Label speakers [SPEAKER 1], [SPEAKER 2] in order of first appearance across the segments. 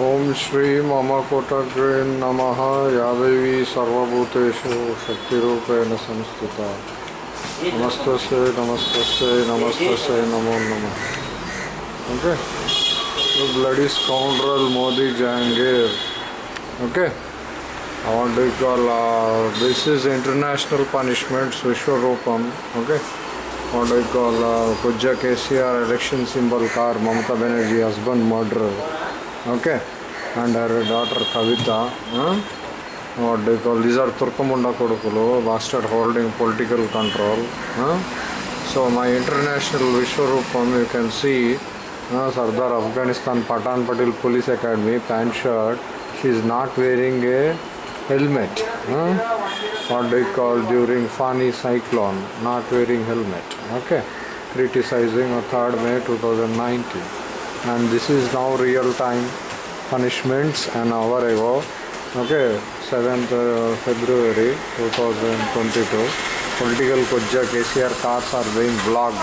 [SPEAKER 1] ओम श्री ममकोटग्रेन नम। या दैवी सर्वूतेषु शक्तिपेण संस्थिता। नमस्त नमस्त नमस्त नमो नम। ओके? ब्लडी स्काउंड्रल मोदी जैंगे ओके? दिस इज़ इंटरनेशनल विश्व विश्वरूपम ओके? Uh, पूज्य KCR election symbol car Mamata Banerjee husband murder okay and ಅವ್ರ ಡಾಟರ್ ಕವಿತಾ ಹಾಂ ಡು ಕಾಲ್ ದೀಸ್ ಆರ್ ತುರ್ಕಮುಂಡ ಕೊಡುಕುಲು bastard holding political control so my international Vishwaroopam you can see Sardar Afghanistan Pathan Patel police academy pant shirt she is not wearing a helmet what do call during Fani cyclone not wearing helmet okay criticising third May two thousand nineteen a 3rd May 2019, and this is now real time punishments an hour ago. Okay, 7th uh, February 2022. Political Kujja KCR cars are being blocked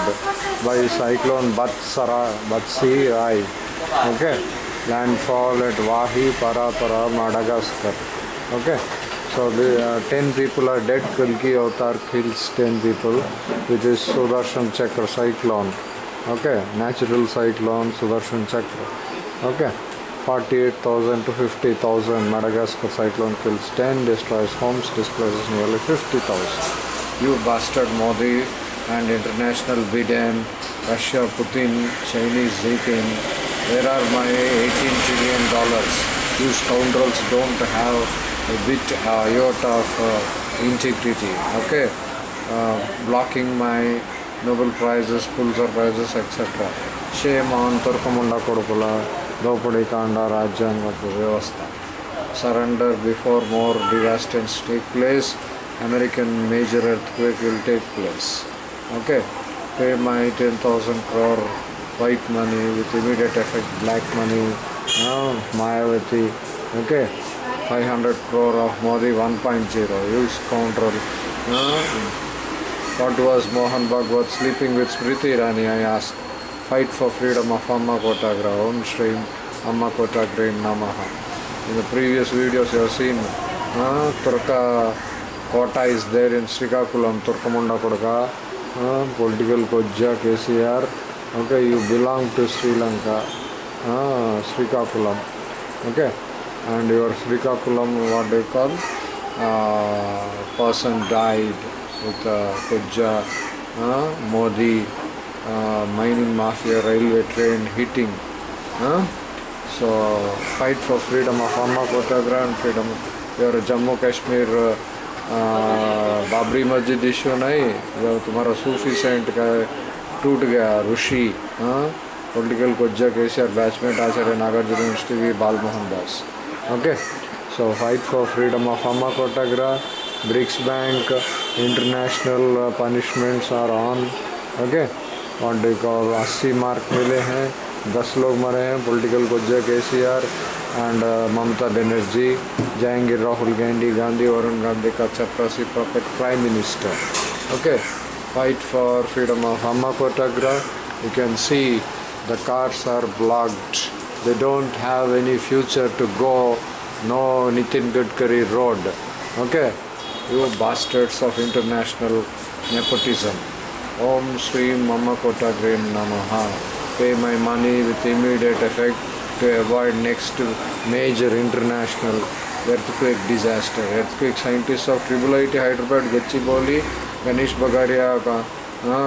[SPEAKER 1] by cyclone Batsara, Batsi Rai. Okay, landfall at Wahi Parapara, Madagascar. Okay, so the uh, 10 people are dead. Kalki Avatar kills 10 people, which is Sudarshan Chakra cyclone. Okay, natural cyclone Sudarshan Chakra. Okay, 48,000 to 50,000 Madagascar cyclone kills 10, destroys homes, displaces nearly 50,000. You bastard Modi and international Biden, Russia Putin, Chinese Zitin. Where are my 18 trillion dollars? You scoundrels don't have a bit iota of uh, integrity. Okay, uh, blocking my Nobel prizes, Pulitzer prizes, etc. Shame on Turkamunda Kodukula, Dopadi Kanda, Rajyanga Vyavastha. Surrender before more devastations take place. American major earthquake will take place. Okay, pay my 10,000 crore white money with immediate effect, black money, uh, Mayavati. Okay, 500 crore of Modi 1.0, use scoundrel. Uh, what was Mohan Bhagwat sleeping with Smriti Irani? I asked. Fight for freedom of Amma Kotagra. Om Shri Amma Kotagra Namaha. In the previous videos you have seen, uh, Turka Kota is there in Srikakulam, Turkamunda Kodaka, uh, political Kojja, KCR. Okay, you belong to Sri Lanka, uh, Srikakulam. Okay, and your Srikakulam, what they call, uh, person died with uh, Kujja, uh, Modi, uh, mining mafia, railway train hitting. Uh, so fight for freedom of Amma Kotagra and freedom. Your Jammu Kashmir uh, Babri Masjid issue नहीं जो तुम्हारा Sufi saint का टूट गया Rishi political कोज्जा KCR batchmate Acharya Nagarjuna university V Bal Mohan Das okay so fight for freedom of अम्मा कोटाग्रा BRICS bank international punishments are on okay और देखो अस्सी मार्क मिले हैं दस लोग मरे हैं पॉलिटिकल कोज्जा के C R and Mamata Banerjee Jahangir Rahul Gandhi Gandhi Varun Gandhi का चपरासी puppet prime minister okay fight for freedom of Amma Kotagra. You can see the cars are blocked. They don't have any future to go. No Nitin Gadkari road. Okay, you bastards of international nepotism. Om Sri Mama Kota Kotagra Namaha. Pay my money with immediate effect to avoid next major international earthquake disaster. Earthquake scientists of Triple IT Hyderabad, Gachibowli, Ganesh Bagaria, uh,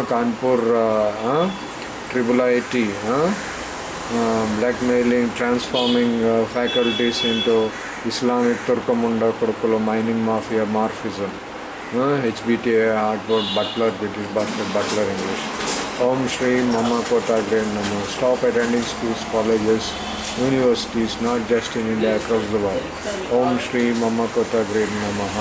[SPEAKER 1] Kanpur, uh, uh, Triple IT, uh, uh, Islamic ತರ್ಕೊಂಬಂಡ ಕೊಡ್ಕೊಳ್ಳೋ mining mafia ಮಾರ್ಫಿಸಮ್ H B T A ಹಾಕ್ಬೋದು butler British butler butler English ಓಂ ಶ್ರೀ ಮಮ ಕೋತಾಗ್ರೆ ನಮ್ಮ stop attending schools colleges universities not just in India across the world ಓಂ ಶ್ರೀ ಮಮ ಕೋತಾಗ್ರೆ ನಮಃ